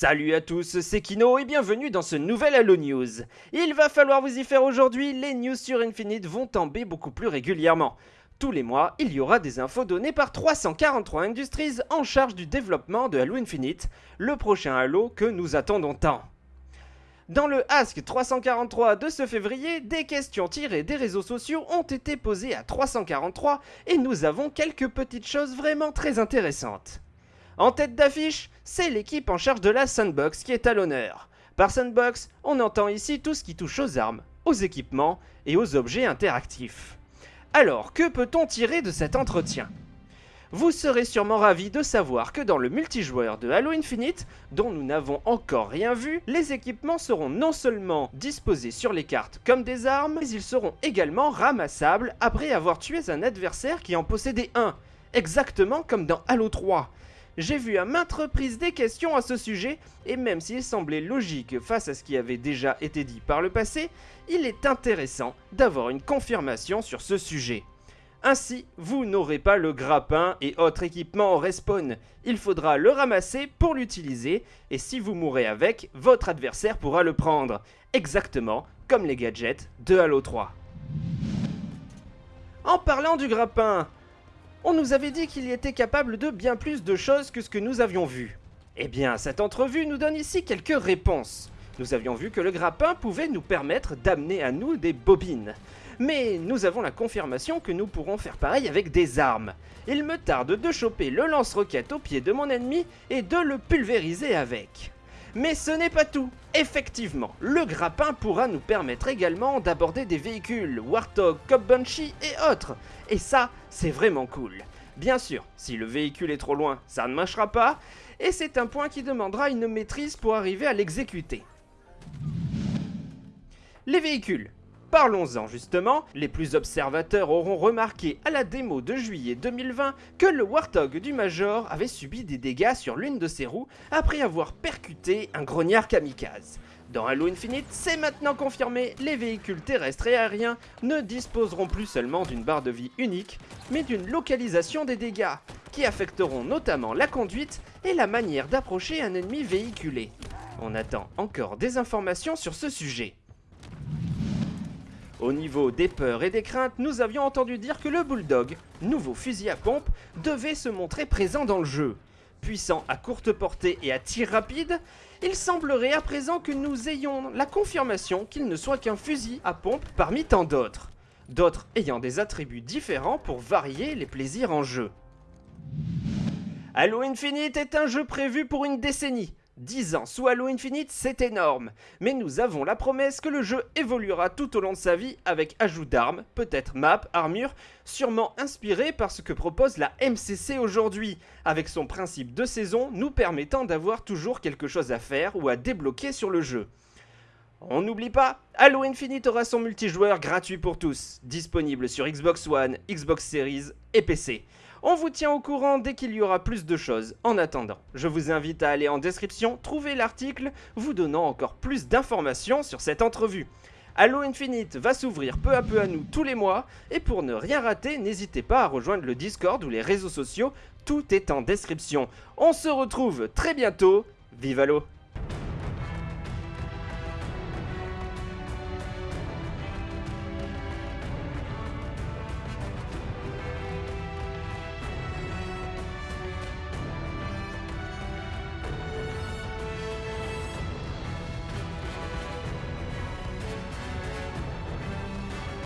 Salut à tous, c'est Kino et bienvenue dans ce nouvel Halo News. Il va falloir vous y faire aujourd'hui, les news sur Infinite vont tomber beaucoup plus régulièrement. Tous les mois, il y aura des infos données par 343 Industries en charge du développement de Halo Infinite, le prochain Halo que nous attendons tant. Dans le Ask 343 de ce février, des questions tirées des réseaux sociaux ont été posées à 343 et nous avons quelques petites choses vraiment très intéressantes. En tête d'affiche, c'est l'équipe en charge de la Sandbox qui est à l'honneur. Par Sandbox, on entend ici tout ce qui touche aux armes, aux équipements et aux objets interactifs. Alors, que peut-on tirer de cet entretien? Vous serez sûrement ravis de savoir que dans le multijoueur de Halo Infinite, dont nous n'avons encore rien vu, les équipements seront non seulement disposés sur les cartes comme des armes, mais ils seront également ramassables après avoir tué un adversaire qui en possédait un, exactement comme dans Halo 3. J'ai vu à maintes reprises des questions à ce sujet, et même s'il semblait logique face à ce qui avait déjà été dit par le passé, il est intéressant d'avoir une confirmation sur ce sujet. Ainsi, vous n'aurez pas le grappin et autres équipements au respawn. Il faudra le ramasser pour l'utiliser, et si vous mourrez avec, votre adversaire pourra le prendre. Exactement comme les gadgets de Halo 3. En parlant du grappin, on nous avait dit qu'il était capable de bien plus de choses que ce que nous avions vu. Eh bien, cette entrevue nous donne ici quelques réponses. Nous avions vu que le grappin pouvait nous permettre d'amener à nous des bobines. Mais nous avons la confirmation que nous pourrons faire pareil avec des armes. Il me tarde de choper le lance-roquette au pied de mon ennemi et de le pulvériser avec. Mais ce n'est pas tout. Effectivement, le grappin pourra nous permettre également d'aborder des véhicules, Warthog, Cop Bunchy et autres. Et ça, c'est vraiment cool. Bien sûr, si le véhicule est trop loin, ça ne marchera pas, et c'est un point qui demandera une maîtrise pour arriver à l'exécuter. Les véhicules. Parlons-en justement, les plus observateurs auront remarqué à la démo de juillet 2020 que le Warthog du Major avait subi des dégâts sur l'une de ses roues après avoir percuté un grognard kamikaze. Dans Halo Infinite, c'est maintenant confirmé, les véhicules terrestres et aériens ne disposeront plus seulement d'une barre de vie unique, mais d'une localisation des dégâts, qui affecteront notamment la conduite et la manière d'approcher un ennemi véhiculé. On attend encore des informations sur ce sujet. Au niveau des peurs et des craintes, nous avions entendu dire que le Bulldog, nouveau fusil à pompe, devait se montrer présent dans le jeu. Puissant à courte portée et à tir rapide, il semblerait à présent que nous ayons la confirmation qu'il ne soit qu'un fusil à pompe parmi tant d'autres. D'autres ayant des attributs différents pour varier les plaisirs en jeu. Halo Infinite est un jeu prévu pour une décennie, 10 ans sous Halo Infinite, c'est énorme, mais nous avons la promesse que le jeu évoluera tout au long de sa vie avec ajout d'armes, peut-être map, armure, sûrement inspiré par ce que propose la MCC aujourd'hui, avec son principe de saison nous permettant d'avoir toujours quelque chose à faire ou à débloquer sur le jeu. On n'oublie pas, Halo Infinite aura son multijoueur gratuit pour tous, disponible sur Xbox One, Xbox Series et PC. On vous tient au courant dès qu'il y aura plus de choses. En attendant, je vous invite à aller en description trouver l'article vous donnant encore plus d'informations sur cette entrevue. Halo Infinite va s'ouvrir peu à peu à nous tous les mois, et pour ne rien rater, n'hésitez pas à rejoindre le Discord ou les réseaux sociaux, tout est en description. On se retrouve très bientôt, vive Halo